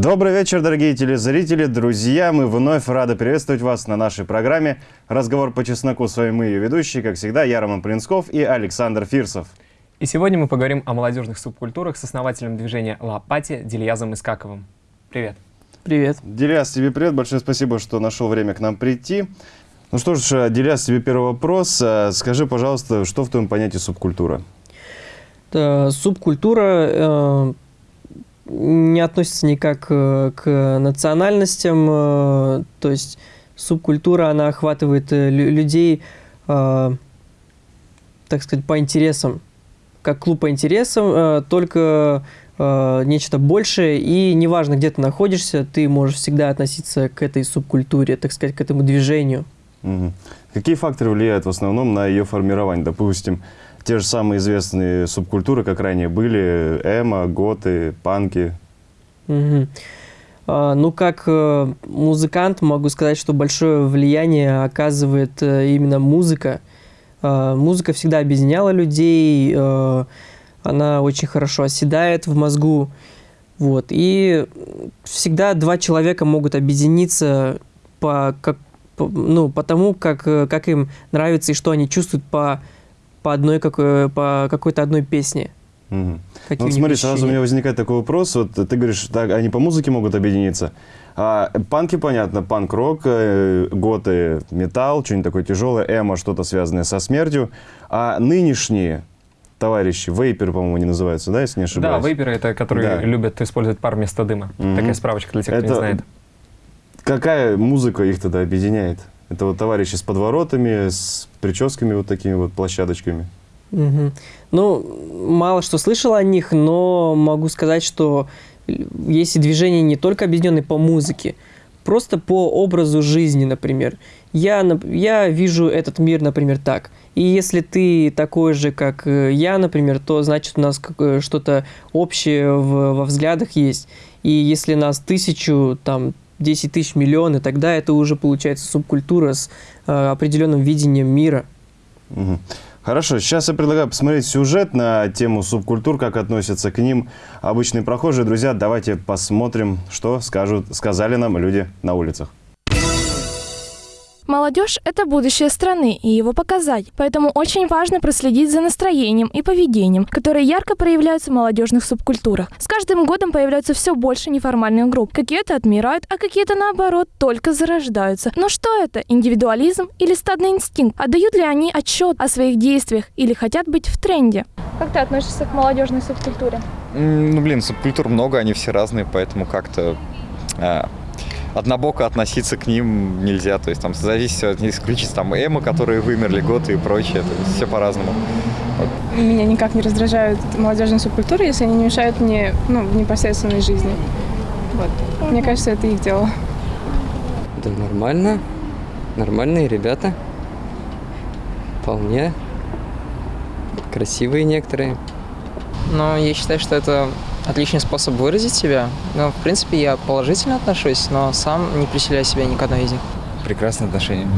Добрый вечер, дорогие телезрители, друзья. Мы вновь рады приветствовать вас на нашей программе «Разговор по чесноку». С вами мы, ее ведущие, как всегда, я Роман Плинсков и Александр Фирсов. И сегодня мы поговорим о молодежных субкультурах с основателем движения «Лапати» Дильязом Искаковым. Привет. Привет. Дильяз, тебе привет. Большое спасибо, что нашел время к нам прийти. Ну что ж, Дильяз, тебе первый вопрос. Скажи, пожалуйста, что в твоем понятии субкультура? Да, субкультура э, не относится никак э, к национальностям, э, то есть субкультура, она охватывает э, людей, так сказать, по интересам, как клуб по интересам, только нечто большее, и неважно, где ты находишься, ты можешь всегда относиться к этой субкультуре, так сказать, к этому движению. Угу. Какие факторы влияют в основном на ее формирование? Допустим, те же самые известные субкультуры, как ранее были, эмо, готы, панки. Угу. А, ну, как э, музыкант могу сказать, что большое влияние оказывает э, именно музыка. Э, музыка всегда объединяла людей, э, она очень хорошо оседает в мозгу. Вот. И всегда два человека могут объединиться по, как, ну, по тому, как, э, как им нравится и что они чувствуют по по одной какой, по какой-то одной песне. Угу. Ну, смотри, сразу у меня возникает такой вопрос. Вот ты говоришь, так, они по музыке могут объединиться. А, панки, понятно, панк-рок, э, готы, металл, что-нибудь такое тяжелое, эмо, что-то связанное со смертью. А нынешние товарищи, вейперы, по-моему, они называются, да, если не ошибаюсь? Да, вейперы это которые да. любят использовать пар вместо дыма. Угу. Такая справочка для тех, это... кто не знает. Какая музыка их тогда объединяет? Это вот товарищи с подворотами, с прическами вот такими вот площадочками. Угу. Ну, мало что слышал о них, но могу сказать, что есть и движения не только объединенные по музыке, просто по образу жизни, например. Я, я вижу этот мир, например, так. И если ты такой же, как э, я, например, то значит у нас что-то общее в, во взглядах есть. И если нас тысячу, там, 10 тысяч, миллион, и тогда это уже получается субкультура с э, определенным видением мира. Угу. Хорошо, сейчас я предлагаю посмотреть сюжет на тему субкультур, как относятся к ним обычные прохожие. Друзья, давайте посмотрим, что скажут, сказали нам люди на улицах. Молодежь – это будущее страны и его показать. Поэтому очень важно проследить за настроением и поведением, которые ярко проявляются в молодежных субкультурах. С каждым годом появляются все больше неформальных групп. Какие-то отмирают, а какие-то, наоборот, только зарождаются. Но что это? Индивидуализм или стадный инстинкт? Отдают ли они отчет о своих действиях или хотят быть в тренде? Как ты относишься к молодежной субкультуре? Ну, блин, субкультур много, они все разные, поэтому как-то а, однобоко относиться к ним нельзя. То есть там зависит от исключить там эмо, которые вымерли, готы и прочее. То есть все по-разному. Вот. Меня никак не раздражают молодежные субкультуры, если они не мешают мне ну, в непосредственной жизни. Вот. Мне кажется, это их дело. Да нормально. Нормальные ребята. Вполне. Красивые некоторые. Но я считаю, что это отличный способ выразить себя. Но, в принципе, я положительно отношусь, но сам не приселяю себя ни к одной из них. Прекрасное отношение.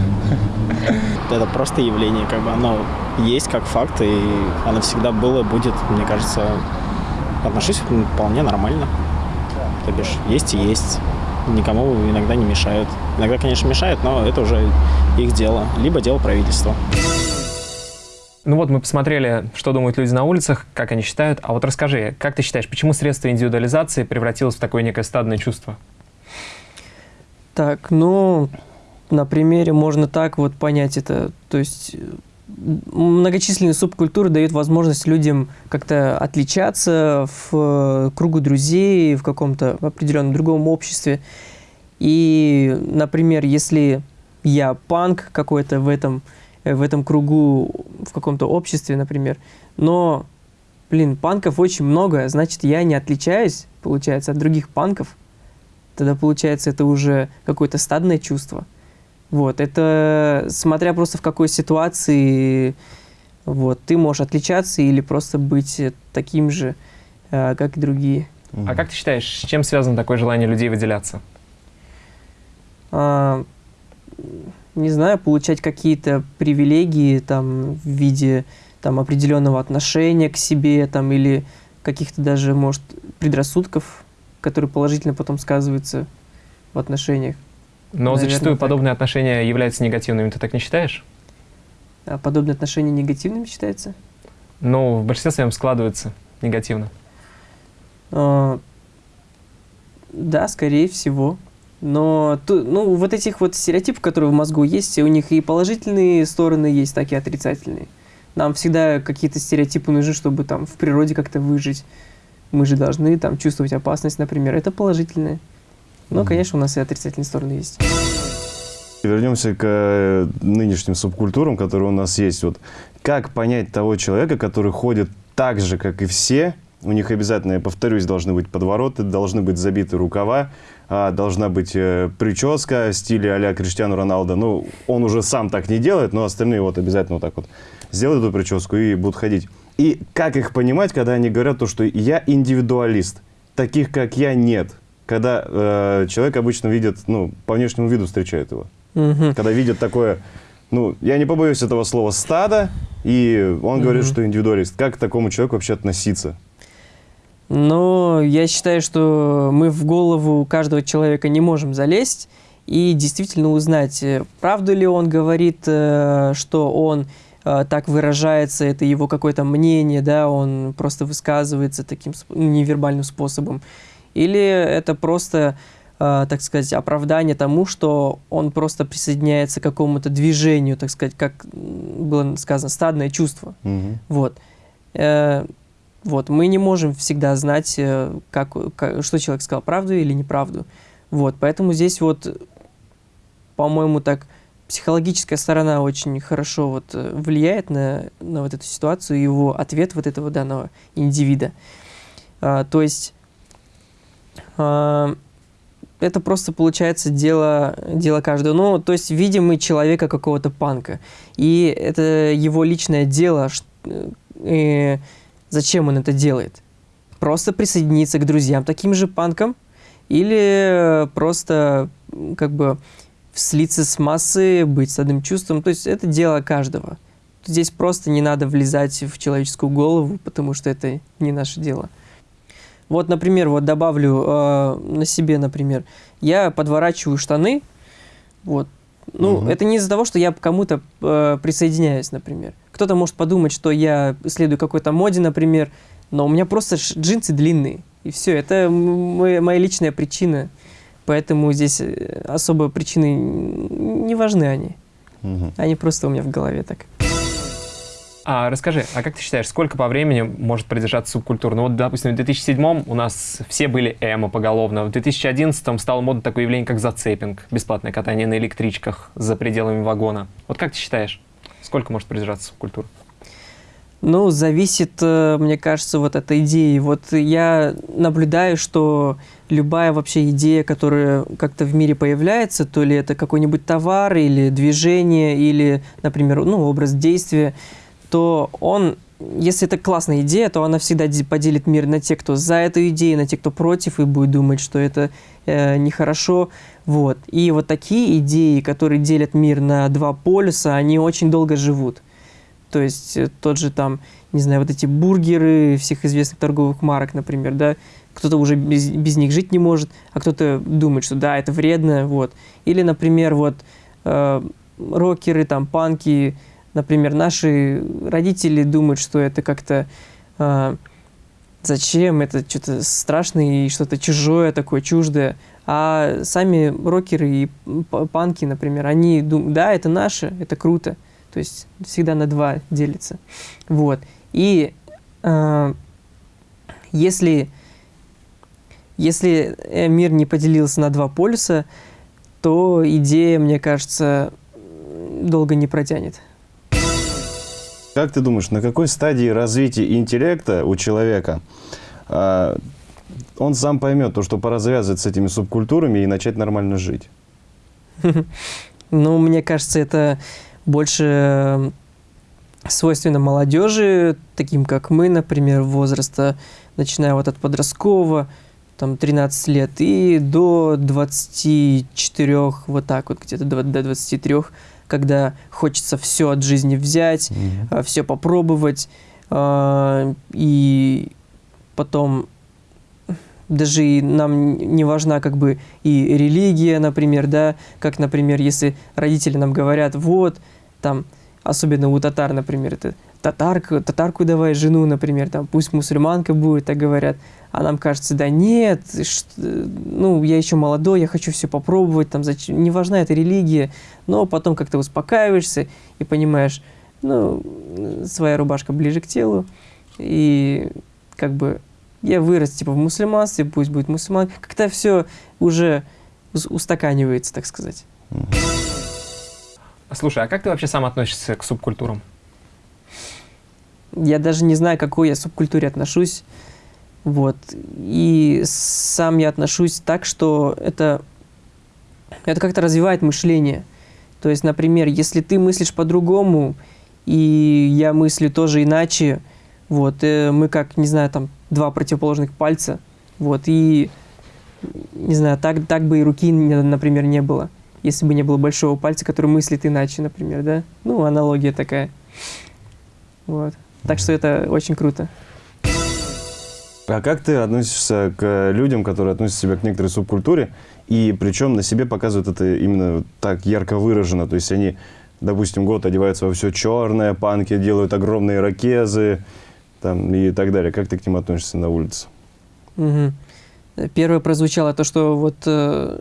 Это просто явление, как бы оно есть как факт, и оно всегда было, будет, мне кажется, отношусь вполне нормально. То бишь, есть и есть. Никому иногда не мешают. Иногда, конечно, мешают, но это уже их дело. Либо дело правительства. Ну вот мы посмотрели, что думают люди на улицах, как они считают. А вот расскажи, как ты считаешь, почему средство индивидуализации превратилось в такое некое стадное чувство? Так, ну, на примере можно так вот понять это. То есть многочисленные субкультуры дают возможность людям как-то отличаться в кругу друзей, в каком-то определенном другом обществе. И, например, если я панк какой-то в этом Э, в этом кругу, в каком-то обществе, например. Но, блин, панков очень много, значит, я не отличаюсь, получается, от других панков. Тогда, получается, это уже какое-то стадное чувство. Вот, это смотря просто в какой ситуации вот, ты можешь отличаться или просто быть таким же, э, как и другие. А как ты считаешь, с чем связано такое желание людей выделяться? А, не знаю, получать какие-то привилегии там в виде там определенного отношения к себе там или каких-то даже, может, предрассудков. который положительно потом сказывается в отношениях. Но Наверное, зачастую так. подобные отношения являются негативными, ты так не считаешь? А подобные отношения негативными считается? Ну, в большинстве своем складываются негативно. А, да, скорее всего. Но ну, вот этих вот стереотипов, которые в мозгу есть, у них и положительные стороны есть, так и отрицательные. Нам всегда какие-то стереотипы нужны, чтобы там в природе как-то выжить. Мы же должны там чувствовать опасность, например. Это положительное. Но, конечно, у нас и отрицательные стороны есть. Вернемся к э, нынешним субкультурам, которые у нас есть. Вот как понять того человека, который ходит так же, как и все? У них обязательно, я повторюсь, должны быть подвороты, должны быть забиты рукава, а, должна быть э, прическа в стиле а-ля Криштиану Роналдо. Ну, он уже сам так не делает, но остальные вот обязательно вот так вот сделают эту прическу и будут ходить. И как их понимать, когда они говорят то, что я индивидуалист, таких как я нет? Когда э, человек обычно видит, ну, по внешнему виду встречает его Мгм. когда видят такое, ну, я не побоюсь этого слова, стадо, и он говорит, Мгм. что индивидуалист. Как к такому человеку вообще относиться? Но я считаю, что мы в голову каждого человека не можем залезть и действительно узнать, э, правду ли он говорит, э, что он э, так выражается, это его какое-то мнение, да, он просто высказывается таким сп- невербальным способом. Или это просто, так сказать, оправдание тому, что он просто присоединяется к какому-то движению, так сказать, как было сказано, стадное чувство. Мгм. Вот. Вот, мы не можем всегда знать, э, как, ка- что человек сказал, правду или неправду. Вот, поэтому здесь вот, по-моему, так психологическая сторона очень хорошо вот э, влияет на, на вот эту ситуацию, и его ответ вот этого данного индивида. А, то есть а, это просто получается дело, дело каждого. Ну, то есть видим мы человека какого-то панка, и это его личное дело, э, зачем он это делает? Просто присоединиться к друзьям таким же панкам или просто м, как бы слиться с массой, быть с одним чувством. То есть это дело каждого. Здесь просто не надо влезать в человеческую голову, потому что это не наше дело. Вот, например, вот добавлю э, на себе, например, я подворачиваю штаны, вот. Ну, Мгм. это не из-за того, что я к кому-то э, присоединяюсь, например. Кто-то может подумать, что я следую какой-то моде, например, но у меня просто джинсы длинные, и все. Это моя, личная причина, поэтому здесь э, особо причины не важны они. Мгм. Они просто у меня в голове так. А расскажи, а как ты считаешь, сколько по времени может продержаться субкультура? Ну вот, допустим, в 2007 у нас все были эмо поголовно, в 2011 стало модно такое явление, как зацепинг, бесплатное катание на электричках за пределами вагона. Вот как ты считаешь, сколько может продержаться субкультура? Ну, зависит, э, мне кажется, вот от идеи. Вот я наблюдаю, что любая вообще идея, которая как-то в мире появляется, то ли это какой-нибудь товар, или движение, или, например, ну, образ действия, то он, если это классная идея, то она всегда поделит мир на те, кто за эту идею, на те, кто против, и будет думать, что это э, нехорошо. Вот. И вот такие идеи, которые делят мир на два полюса, они очень долго живут. То есть э, тот же там, не знаю, вот эти бургеры всех известных торговых марок, например, да, кто-то уже без, без них жить не может, а кто-то думает, что да, это вредно, вот. Или, например, вот э, рокеры, там, панки, например, наши родители думают, что это как-то э, зачем, это что-то страшное и что-то чужое такое, чуждое. А сами рокеры и панки, например, они думают, да, это наше, это круто. То есть всегда на два делится. Вот. И э, если, если э, мир не поделился на два полюса, то идея, мне кажется, долго не протянет. Как ты думаешь, на какой стадии развития интеллекта у человека а, он сам поймет то, что пора завязывать с этими субкультурами и начать нормально жить? Ну, мне кажется, это больше э, свойственно молодежи, таким как мы, например, возраста, начиная вот от подросткового, там 13 лет, и до 24, вот так вот, где-то до 23, когда хочется все от жизни взять, все попробовать, а, и потом даже и нам не важна как бы и религия, например, да, как, например, если родители нам говорят, вот, там, особенно у татар, например, это татарку, татарку давай жену, например, там, пусть мусульманка будет, так говорят, а нам кажется, да нет, ну, я еще молодой, я хочу все попробовать, там, зачем, не важна эта религия, но потом как-то успокаиваешься и понимаешь, ну, своя рубашка ближе к телу, и как бы я вырос типа в мусульманстве, пусть будет мусульман, как-то все уже устаканивается, так сказать. Слушай, а как ты вообще сам относишься к субкультурам? Я даже не знаю, к какой я субкультуре отношусь. Вот. И сам я отношусь так, что это, это как-то развивает мышление. То есть, например, если ты мыслишь по-другому, и я мыслю тоже иначе, вот, э, мы как, не знаю, там, два противоположных пальца, вот, и, не знаю, так, так бы и руки, например, не было, если бы не было большого пальца, который мыслит иначе, например, да? Ну, аналогия такая. Вот. Так что это очень круто. А как ты относишься к людям, которые относят себя к некоторой субкультуре, и причем на себе показывают это именно так ярко выражено? То есть они, допустим, год одеваются во все черное, панки делают огромные ракезы там, и так далее. Как ты к ним относишься на улице? Угу. Первое прозвучало то, что вот э,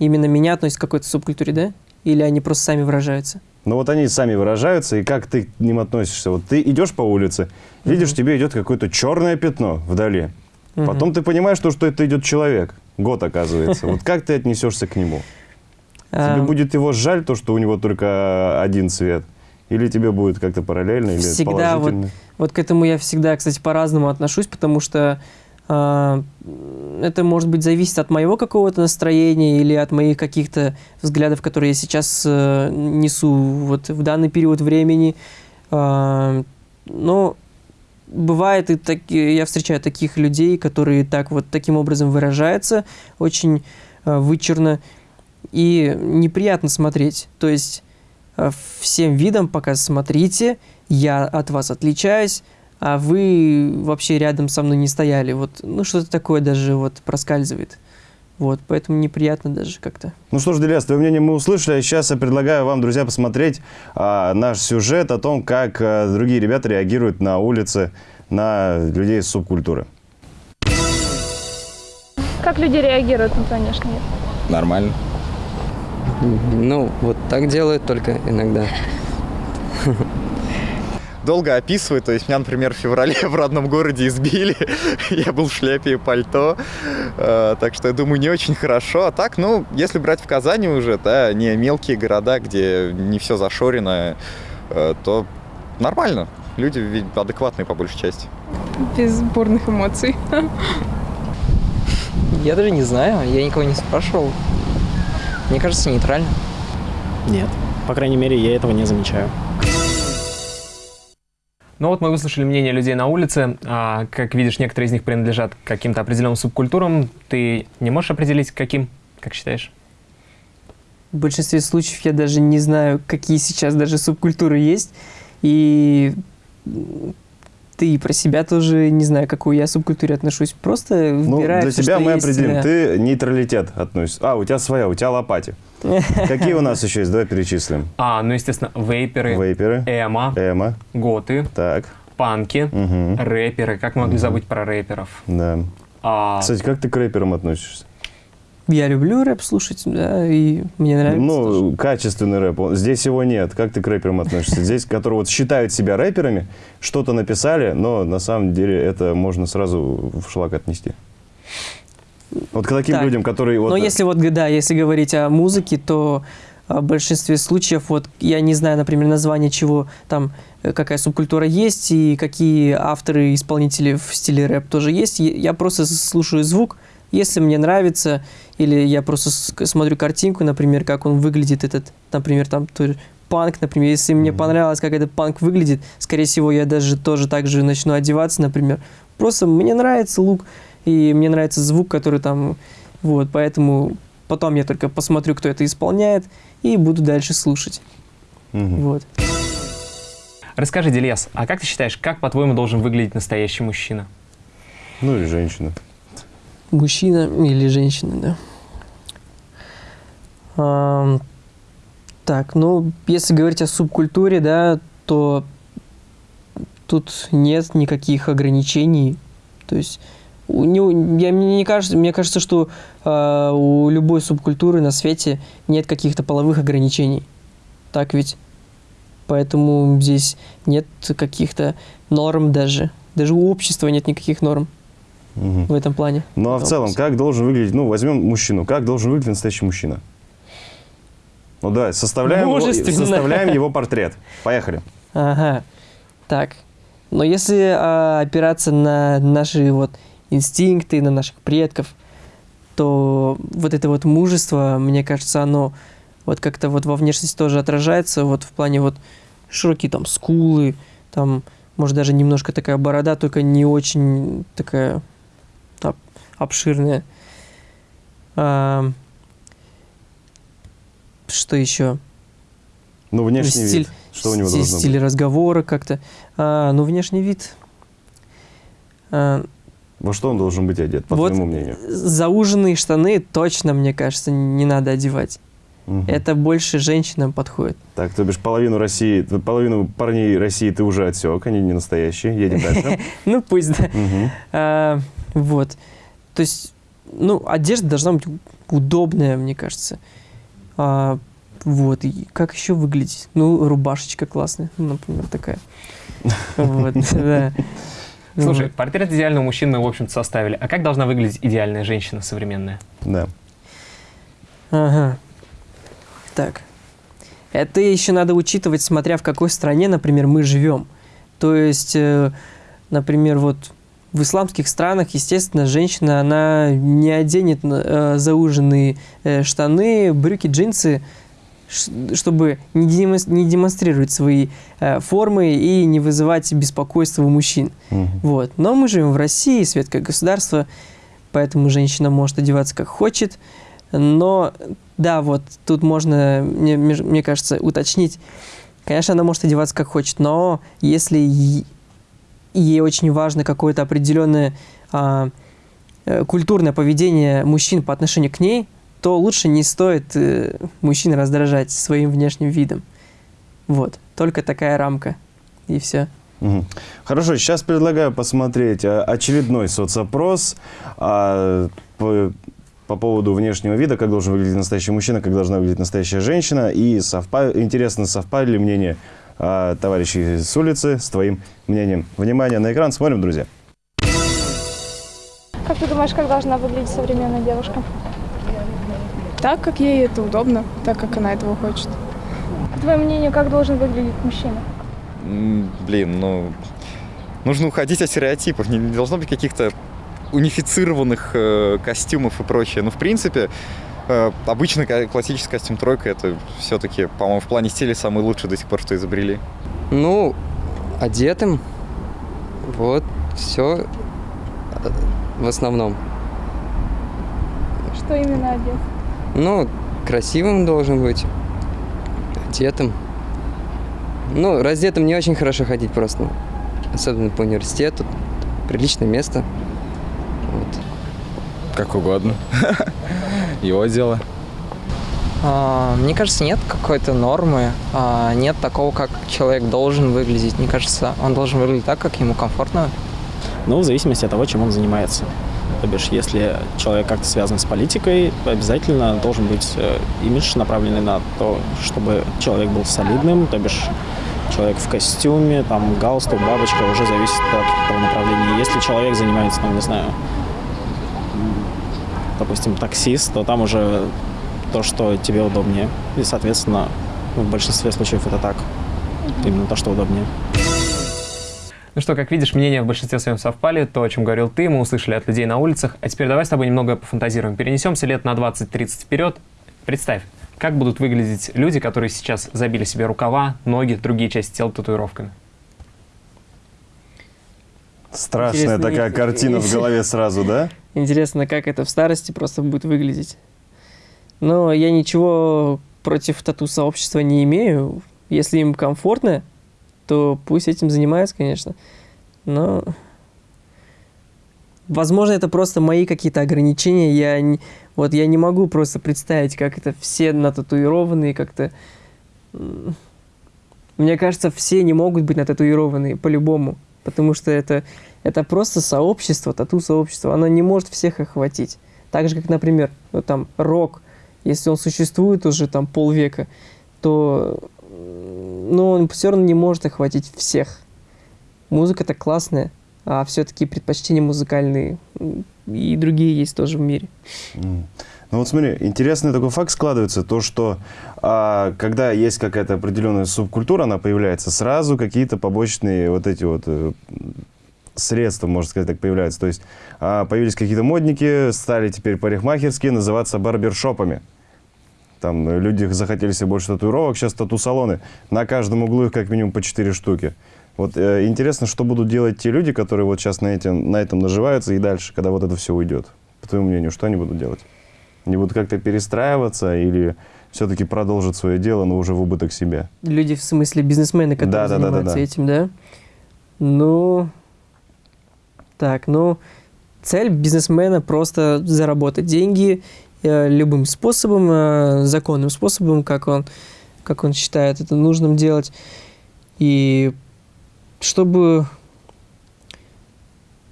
именно меня относят к какой-то субкультуре, да? Или они просто сами выражаются? Ну вот они сами выражаются, и как ты к ним относишься? Вот ты идешь по улице, видишь, тебе идет какое-то черное пятно вдали. Потом ты понимаешь, что, что это идет человек. Год, оказывается. Вот как ты отнесешься к нему? Тебе будет его жаль, то, что у него только один цвет? Или тебе будет как-то параллельно, или всегда положительно? Вот, вот к этому я всегда, кстати, по-разному отношусь, потому что это, может быть, зависит от моего какого-то настроения или от моих каких-то взглядов, которые я сейчас э, несу вот в данный период времени. Э, но бывает и так, я встречаю таких людей, которые так вот таким образом выражаются, очень э, вычурно и неприятно смотреть. То есть э, всем видом пока смотрите, я от вас отличаюсь, а вы вообще рядом со мной не стояли. Вот, ну, что-то такое даже вот проскальзывает. Вот, поэтому неприятно даже как-то. Ну что ж, Делиас, твое мнение мы услышали. Сейчас я предлагаю вам, друзья, посмотреть а, наш сюжет о том, как а, другие ребята реагируют на улице на людей из субкультуры. Как люди реагируют на внешний мир? Нормально. Ну, вот так делают только иногда долго описывать. То есть меня, например, в феврале в родном городе избили. я был в шляпе и пальто. Э, так что я думаю, не очень хорошо. А так, ну, если брать в Казани уже, да, не мелкие города, где не все зашорено, э, то нормально. Люди ведь адекватные по большей части. Без бурных эмоций. Я даже не знаю, я никого не спрашивал. Мне кажется, нейтрально. Нет. По крайней мере, я этого не замечаю. Ну вот мы выслушали мнение людей на улице. А, как видишь, некоторые из них принадлежат каким-то определенным субкультурам. Ты не можешь определить, каким, как считаешь? В большинстве случаев я даже не знаю, какие сейчас даже субкультуры есть. И ты про себя тоже не знаю, к какой я субкультуре отношусь. Просто ну, Для себя мы есть, определим. Да. Ты нейтралитет относишься. А, у тебя своя, у тебя лопати. Какие у нас еще есть? Давай перечислим. А, ну, естественно, вейперы, вейперы эмо, эмо, готы, так. панки, угу. рэперы. Как мы могли угу. забыть про рэперов? Да. А... Кстати, как ты к рэперам относишься? Я люблю рэп слушать, да, и мне нравится. Ну, тоже. качественный рэп. Здесь его нет. Как ты к рэперам относишься? Здесь, которые вот считают себя рэперами, что-то написали, но на самом деле это можно сразу в шлак отнести. Вот к таким так. людям, которые... Вот... Но если вот, да, если говорить о музыке, то в большинстве случаев, вот я не знаю, например, название чего там, э, какая субкультура есть и какие авторы, исполнители в стиле рэп тоже есть. Я просто слушаю звук, если мне нравится, или я просто смотрю картинку, например, как он выглядит, этот, например, там панк, например, если мне понравилось, как этот панк выглядит, скорее всего, я даже тоже так же начну одеваться, например. Просто мне нравится лук, и мне нравится звук, который там, вот, поэтому потом я только посмотрю, кто это исполняет, и буду дальше слушать. Угу. Вот. Расскажи, Дельяс, а как ты считаешь, как, по-твоему, должен выглядеть настоящий мужчина? Ну или женщина. Мужчина или женщина, да. А, так, ну, если говорить о субкультуре, да, то тут нет никаких ограничений. То есть у него, я, мне, не кажется, мне кажется, что э, у любой субкультуры на свете нет каких-то половых ограничений. Так ведь? Поэтому здесь нет каких-то норм даже. Даже у общества нет никаких норм Мгм. в этом плане. Ну а в целом, как должен выглядеть, ну возьмем мужчину, как должен выглядеть настоящий мужчина? Ну да, составляем, его, составляем его портрет. Поехали. Ага. Так. Но если а, опираться на наши вот инстинкты, на наших предков, то вот это вот мужество, мне кажется, оно вот как-то вот во внешности тоже отражается, вот в плане вот широкие там скулы, там, может, даже немножко такая борода, только не очень такая об- обширная. А, что еще? Ну, внешний Стиль- вид. Что у него Стиль- должно стиль быть? разговора как-то. А, ну, внешний вид. А, Во что он должен быть одет, по Вот твоему мнению? зауженные штаны точно, мне кажется, не надо одевать. Мгм. Это больше женщинам подходит. Так, то бишь половину России, половину парней России ты уже отсек, они не настоящие. Едем дальше. Ну, пусть, да. Вот. То есть, ну, одежда должна быть удобная, мне кажется. А, вот. И как еще выглядеть? Ну, рубашечка классная, например, такая. Вот, да. Слушай, портрет идеального мужчины мы, в общем-то, составили. А как должна выглядеть идеальная женщина современная? Да. Ага. Так. Это еще надо учитывать, смотря в какой стране, например, мы живем. То есть, э, например, вот в исламских странах, естественно, женщина, она не оденет э, зауженные э, штаны, брюки, джинсы, чтобы не, демонс- не демонстрировать свои э, формы и не вызывать беспокойства у мужчин. Мгм. Вот. Но мы живем в России, светское государство, поэтому женщина может одеваться как хочет. Но да, вот тут можно, мне, мне кажется, уточнить. Конечно, она может одеваться как хочет, но если ей очень важно какое-то определенное а, э, культурное поведение мужчин по отношению к ней, то лучше не стоит э, мужчин раздражать своим внешним видом. Вот, только такая рамка. И все. Хорошо, сейчас предлагаю посмотреть а, очередной соцопрос а, по, по поводу внешнего вида, как должен выглядеть настоящий мужчина, как должна выглядеть настоящая женщина. И совпа- интересно, совпали ли мнения а, товарищей с улицы с твоим мнением. Внимание на экран, смотрим, друзья. Как ты думаешь, как должна выглядеть современная девушка? Так, как ей это удобно, так, как она этого хочет. По твоему мнению, как должен выглядеть мужчина? Блин, ну... Нужно уходить от стереотипов. Не, не должно быть каких-то унифицированных э, костюмов и прочее. Ну, в принципе, э, обычный ка- классический костюм тройка это все-таки, по-моему, в плане стиля самый лучший до сих пор, что изобрели. Ну, одетым. Вот, все в основном. Что именно одет? Ну, красивым должен быть. Одетым. Ну, раздетым не очень хорошо ходить просто. Особенно по университету. Приличное место. Вот. Как угодно. Его дело. А, Мне кажется, нет какой-то нормы, а, нет такого, как человек должен выглядеть. Мне кажется, он должен выглядеть так, как ему комфортно. Ну, в зависимости от того, чем он занимается. То бишь, если человек как-то связан с политикой, обязательно должен быть э, имидж, направленный на то, чтобы человек был солидным, то бишь человек в костюме, там, галстук, бабочка, уже зависит от того направления. Если человек занимается, ну, не знаю, допустим, таксист, то там уже то, что тебе удобнее. И, соответственно, в большинстве случаев это так. Именно то, что удобнее. Ну что, как видишь, мнения в большинстве своем совпали. То, о чем говорил ты, мы услышали от людей на улицах. А теперь давай с тобой немного пофантазируем. Перенесемся лет на 20-30 вперед. Представь, как будут выглядеть люди, которые сейчас забили себе рукава, ноги, другие части тела татуировками. Страшная Интересно, такая картина в голове сразу, да? Интересно, как это в старости просто будет выглядеть. Но я ничего против тату-сообщества не имею. Если им комфортно, то пусть этим занимаются, конечно. Но Возможно, это просто мои какие-то ограничения. Я не, вот я не могу просто представить, как это все нататуированные как-то. Мне кажется, все не могут быть нататуированные по-любому, потому что это, это просто сообщество, тату-сообщество. Оно не может всех охватить. Так же, как, например, вот там рок, если он существует уже там полвека, то ну, он все равно не может охватить всех. Музыка-то классная, а все-таки предпочтения музыкальные и другие есть тоже в мире. Mm. Ну вот смотри, интересный такой факт складывается, то что а, когда есть какая-то определенная субкультура, она появляется, сразу какие-то побочные вот эти вот э, средства, можно сказать, так появляются. То есть а, появились какие-то модники, стали теперь парикмахерские называться барбершопами. Там люди захотели себе больше татуировок, сейчас тату-салоны. На каждом углу их как минимум по 4 штуки. Вот э, интересно, что будут делать те люди, которые вот сейчас на, этим, на этом наживаются и дальше, когда вот это все уйдет. По твоему мнению, что они будут делать? Они будут как-то перестраиваться или все-таки продолжат свое дело, но уже в убыток себя? Люди, в смысле бизнесмены, которые да, занимаются да, да, да, этим, да? Ну, так, ну, цель бизнесмена просто заработать деньги э, любым способом, э, законным способом, как он, как он считает это нужным делать. И чтобы,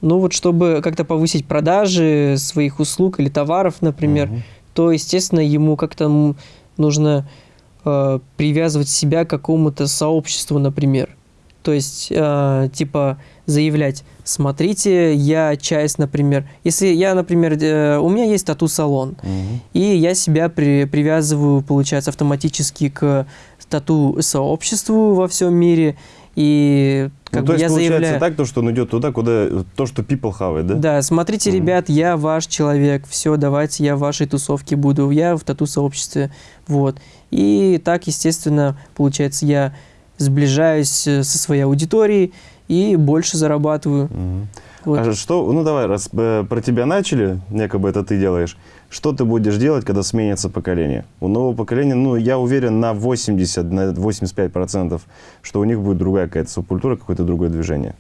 ну вот, чтобы как-то повысить продажи своих услуг или товаров, например, угу. то, естественно, ему как-то нужно э, привязывать себя к какому-то сообществу, например. То есть, э, типа, заявлять, смотрите, я часть, например, если я, например, э, у меня есть тату-салон, угу. и я себя при, привязываю, получается, автоматически к тату-сообществу во всем мире, и как ну, то есть я получается заявляю... так, то, что он идет туда, куда то, что people хавает, да? Да, смотрите, mm ребят, я ваш человек, все, давайте я в вашей тусовке буду, я в тату-сообществе, вот. И так, естественно, получается, я сближаюсь э, со своей аудиторией и больше зарабатываю. Mm вот. А что, ну давай, раз э, про тебя начали, якобы это ты делаешь, что ты будешь делать, когда сменится поколение? У нового поколения, ну, я уверен на 80, на 85%, что у них будет другая какая-то субкультура, какое-то другое движение.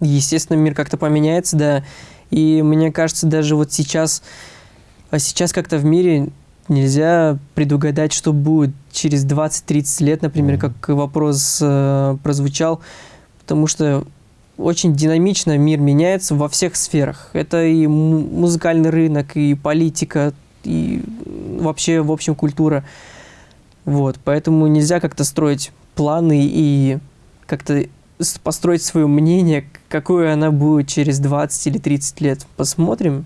Естественно, мир как-то поменяется, да. И мне кажется, даже вот сейчас, а сейчас как-то в мире нельзя предугадать, что будет через 20-30 лет, например, mm -hmm. как вопрос э, прозвучал, потому что очень динамично мир меняется во всех сферах. Это и музыкальный рынок, и политика, и вообще, в общем, культура. Вот, поэтому нельзя как-то строить планы и как-то построить свое мнение, какое она будет через 20 или 30 лет. Посмотрим.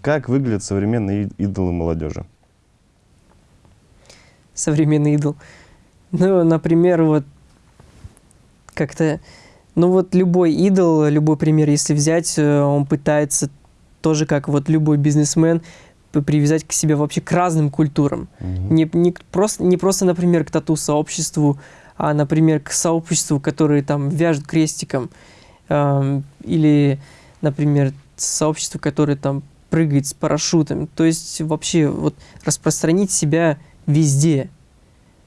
Как выглядят современные идолы молодежи? Современный идол. Ну, например, вот как-то, ну вот любой идол, любой пример, если взять, э, он пытается тоже как вот любой бизнесмен привязать к себе вообще к разным культурам. Mm-hmm. Не, не, просто, не просто, например, к тату-сообществу, а, например, к сообществу, которые там вяжут крестиком. Э, или, например, сообществу, которое там прыгает с парашютом. То есть вообще вот распространить себя везде.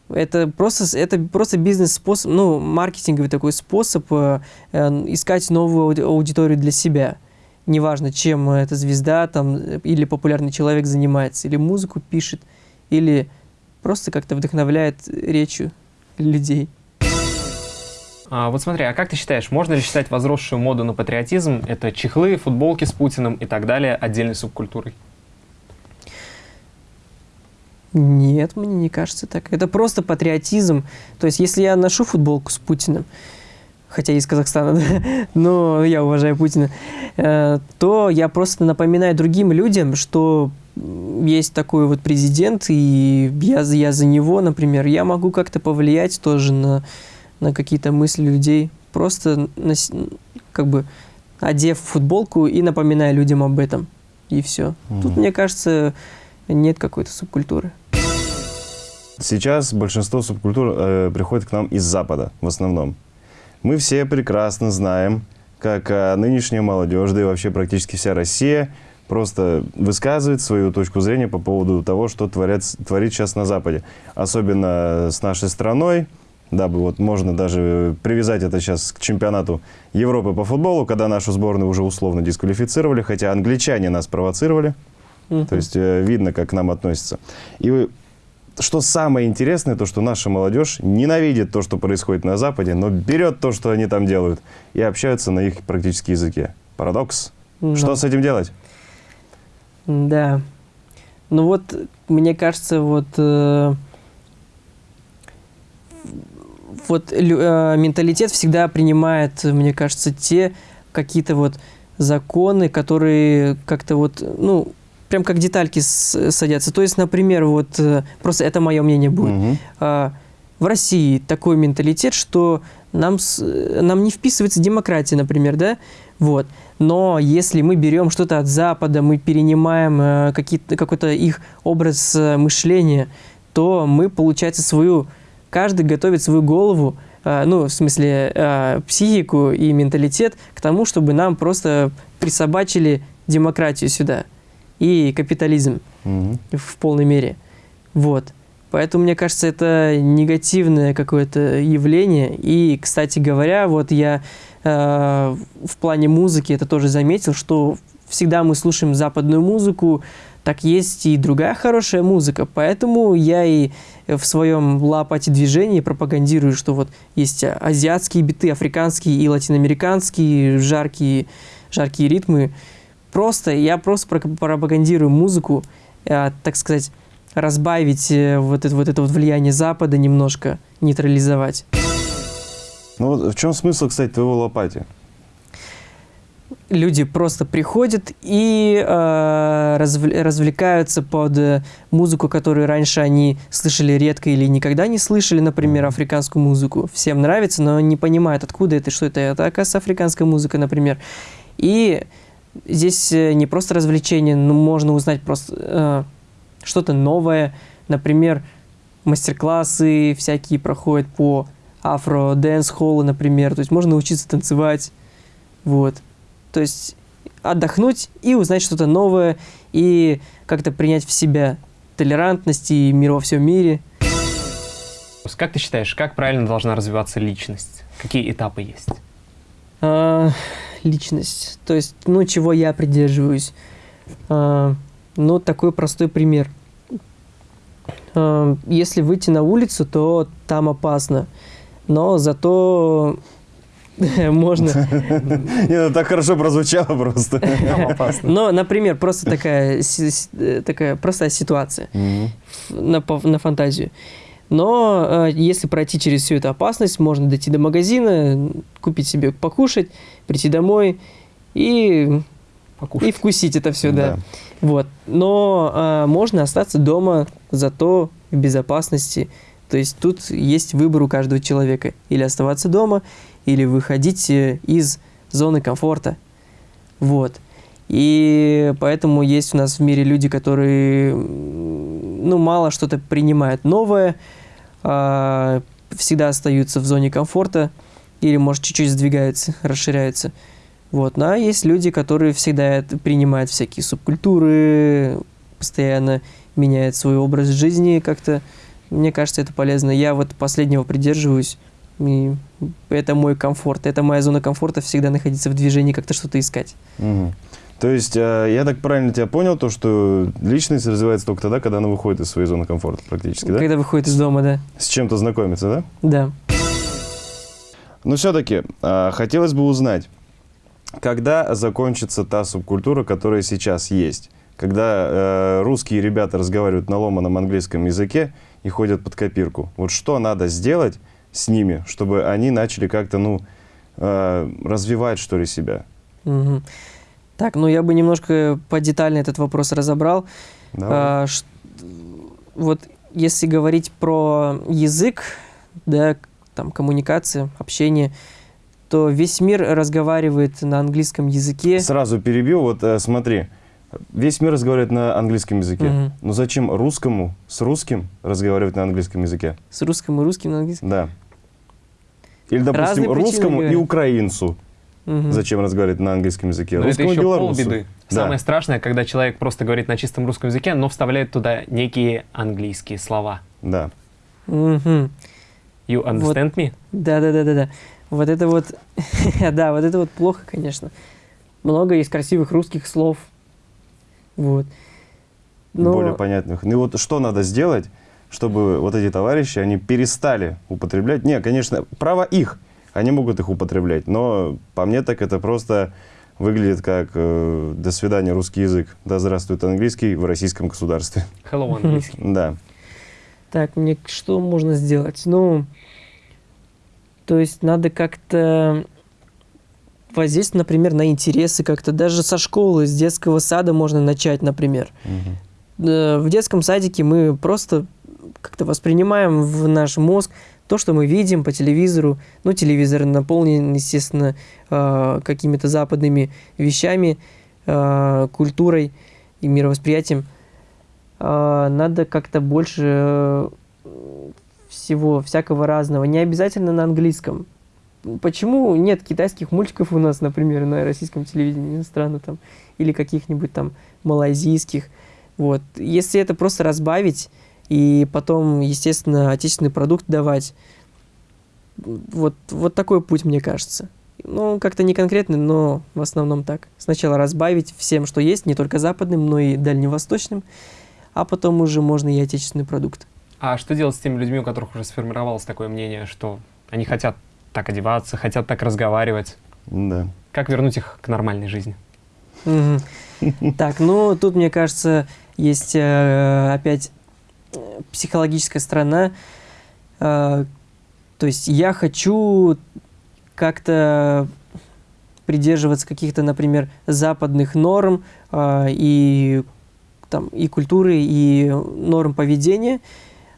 Это просто, это просто бизнес-способ, ну, маркетинговый такой способ э, э, искать новую аудиторию для себя. Неважно, чем эта звезда там, или популярный человек занимается, или музыку пишет, или просто как-то вдохновляет речью людей. А, вот смотри, а как ты считаешь, можно ли считать возросшую моду на патриотизм, это чехлы, футболки с Путиным и так далее, отдельной субкультурой? Нет, мне не кажется так. Это просто патриотизм. То есть, если я ношу футболку с Путиным, хотя из Казахстана, да, но я уважаю Путина, э, то я просто напоминаю другим людям, что есть такой вот президент, и я, я за него, например, я могу как-то повлиять тоже на, на какие-то мысли людей, просто на, как бы одев футболку и напоминая людям об этом, и все. Mm -hmm. Тут, мне кажется, нет какой-то субкультуры. Сейчас большинство субкультур э, приходит к нам из Запада в основном. Мы все прекрасно знаем, как э, нынешняя молодежь, да и вообще практически вся Россия просто высказывает свою точку зрения по поводу того, что творят, творит сейчас на Западе. Особенно с нашей страной, дабы вот можно даже привязать это сейчас к чемпионату Европы по футболу, когда нашу сборную уже условно дисквалифицировали, хотя англичане нас провоцировали. Мгм. То есть э, видно, как к нам относятся. И что самое интересное, то, что наша молодежь ненавидит то, что происходит на Западе, но берет то, что они там делают, и общаются на их практически языке. Парадокс. Ну, Что с этим делать? Да. Ну вот, мне кажется, вот... э, вот э, менталитет всегда принимает, мне кажется, те какие-то вот законы, которые как-то вот, ну, прям как детальки садятся. То есть, например, вот, э, просто это мое мнение будет. А, в России такой менталитет, что нам, нам не вписывается демократия, например, да? Вот. Но если мы берем что-то от Запада, мы перенимаем э, какой-то их образ э, мышления, то мы, получается, свою... Каждый готовит свою голову, э, ну, в смысле, э, психику и менталитет к тому, чтобы нам просто присобачили демократию сюда и капитализм Мгм. в полной мере. Вот. Поэтому, мне кажется, это негативное какое-то явление. И, кстати говоря, вот я э, в плане музыки это тоже заметил, что всегда мы слушаем западную музыку, так есть и другая хорошая музыка. Поэтому я и в своем лапате движении пропагандирую, что вот есть азиатские биты, африканские и латиноамериканские, жаркие, жаркие ритмы. Просто, я просто про- пропагандирую музыку, э, так сказать, разбавить э, вот это вот, это вот влияние Запада немножко, нейтрализовать. Ну вот в чем смысл, кстати, твоего лопати? Люди просто приходят и э, развл- развлекаются под э, музыку, которую раньше они слышали редко или никогда не слышали, например, африканскую музыку. Всем нравится, но не понимают, откуда это, что это. Это, оказывается, африканская музыка, например. И здесь э, не просто развлечение, но можно узнать просто э, что-то новое. Например, мастер-классы всякие проходят по афро-дэнс-холлу, например. То есть можно научиться танцевать. Вот. То есть отдохнуть и узнать что-то новое, и как-то принять в себя толерантность и мир во всем мире. Как ты считаешь, как правильно должна развиваться личность? Какие этапы есть? А, личность. То есть, ну, чего я придерживаюсь. А, ну, такой простой пример. А, если выйти на улицу, то там опасно. Но зато можно... Не, ну так хорошо прозвучало просто. Но, например, просто такая, э, такая простая ситуация на, на фантазию. Но э, если пройти через всю эту опасность, можно дойти до магазина, купить себе покушать, прийти домой и, и вкусить это все, да. Да. Вот. Но э, можно остаться дома, зато в безопасности. То есть тут есть выбор у каждого человека. Или оставаться дома, или выходить э, из зоны комфорта. Вот. И поэтому есть у нас в мире люди, которые ну, мало что-то принимают новое, а, всегда остаются в зоне комфорта или, может, чуть-чуть сдвигаются, расширяются. Вот. Ну, а есть люди, которые всегда принимают всякие субкультуры, постоянно меняют свой образ жизни как-то. Мне кажется, это полезно. Я вот последнего придерживаюсь. И это мой комфорт. Это моя зона комфорта всегда находиться в движении, как-то что-то искать. Мгм. То есть, э, я так правильно тебя понял, то, что личность развивается только тогда, когда она выходит из своей зоны комфорта практически, да? Когда выходит из дома, да. С чем-то знакомится, да? Да. Но все-таки хотелось бы узнать, когда закончится та субкультура, которая сейчас есть? Когда э, русские ребята разговаривают на ломаном английском языке и ходят под копирку. Вот что надо сделать с ними, чтобы они начали как-то, ну, э, развивать, что ли, себя? Мгм. Так, ну я бы немножко подетально этот вопрос разобрал. Давай. А, ш- вот если говорить про язык, да, там коммуникация, общение, то весь мир разговаривает на английском языке. Сразу перебью, вот э, смотри, весь мир разговаривает на английском языке. Мгм. Но зачем русскому с русским разговаривать на английском языке? С русским и русским на английском. Да. Или, допустим, Разные русскому и украинцу. Мгм. Зачем разговаривать на английском языке? Но это Русскому и еще белорусу. полбеды. Да. Самое страшное, когда человек просто говорит на чистом русском языке, но вставляет туда некие английские слова. Да. Мгм. You understand вот, me? Да, да, да, да, да. Вот это вот, да, вот это вот плохо, конечно. Много есть красивых русских слов. Вот. Но... Более понятных. Ну и вот что надо сделать, чтобы вот эти товарищи, они перестали употреблять? Не, конечно, право их, они могут их употреблять, но по мне так это просто выглядит как э, «до свидания, русский язык», «да здравствует английский» в российском государстве. Hello, английский. Да. Так, мне что можно сделать? Ну, то есть надо как-то воздействовать, например, на интересы как-то. Даже со школы, с детского сада можно начать, например. Угу. В детском садике мы просто как-то воспринимаем в наш мозг то, что мы видим по телевизору. Ну, телевизор наполнен, естественно, э, какими-то западными вещами, э, культурой и мировосприятием. Надо как-то больше всего, всякого разного. Не обязательно на английском. Почему нет китайских мультиков у нас, например, на российском телевидении иностранно там, или каких-нибудь там малайзийских? Вот. Если это просто разбавить и потом, естественно, отечественный продукт давать, вот, вот такой путь, мне кажется. Ну, как-то не конкретный, но в основном так. Сначала разбавить всем, что есть, не только западным, но и дальневосточным, а потом уже можно и отечественный продукт. А что делать с теми людьми, у которых уже сформировалось такое мнение, что они хотят так одеваться, хотят так разговаривать. Да. Как вернуть их к нормальной жизни? Так, ну тут, мне кажется, есть э, опять психологическая сторона. Э, то есть я хочу как-то придерживаться каких-то, например, западных норм э, и, там, и культуры, и норм поведения,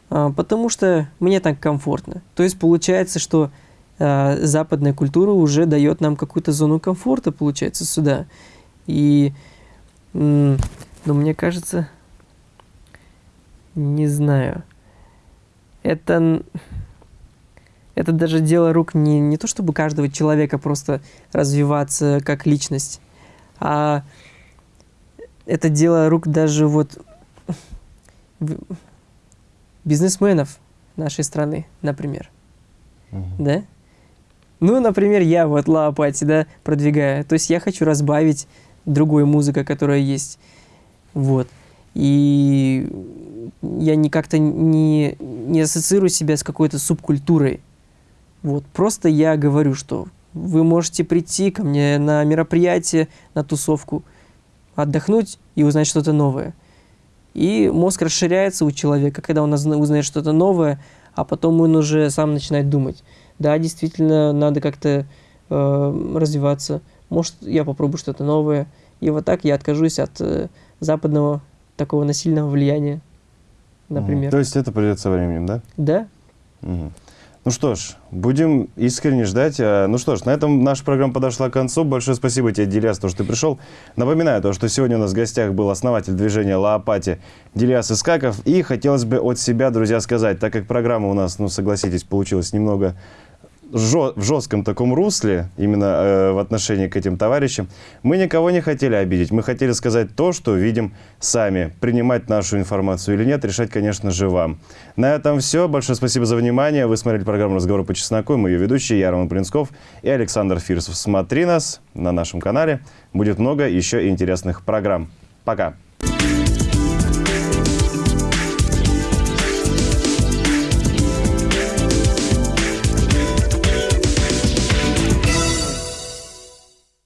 потому что мне так комфортно. То есть получается, что э, западная культура уже дает нам какую-то зону комфорта, получается, сюда. И, ну, мне кажется, не знаю, это, это даже дело рук не, не то, чтобы каждого человека просто развиваться как личность, а это дело рук даже вот бизнесменов нашей страны, например. -huh. Да? Ну, например, я вот Лаопати, да, продвигаю. То есть я хочу разбавить другой музыка, которая есть. Вот. И я не как-то не, не ассоциирую себя с какой-то субкультурой. Вот. Просто я говорю, что вы можете прийти ко мне на мероприятие, на тусовку, отдохнуть и узнать что-то новое. И мозг расширяется у человека, когда он узнает что-то новое, а потом он уже сам начинает думать да, действительно, надо как-то э, развиваться. Может, я попробую что-то новое. И вот так я откажусь от э, западного такого насильного влияния, например. То есть это придет со временем, да? Да. Mm. Ну что ж, будем искренне ждать. А, ну что ж, на этом наша программа подошла к концу. Большое спасибо тебе, Дильяс, то, что ты пришел. Напоминаю, то, что сегодня у нас в гостях был основатель движения Лаопати Дильяс Искаков. И хотелось бы от себя, друзья, сказать, так как программа у нас, ну согласитесь, получилась немного в жестком таком русле, именно э, в отношении к этим товарищам, мы никого не хотели обидеть. Мы хотели сказать то, что видим сами. Принимать нашу информацию или нет, решать, конечно же, вам. На этом все. Большое спасибо за внимание. Вы смотрели программу «Разговор по чесноку». Мы ее ведущие Ярман Принцков и Александр Фирсов. Смотри нас на нашем канале. Будет много еще интересных программ. Пока.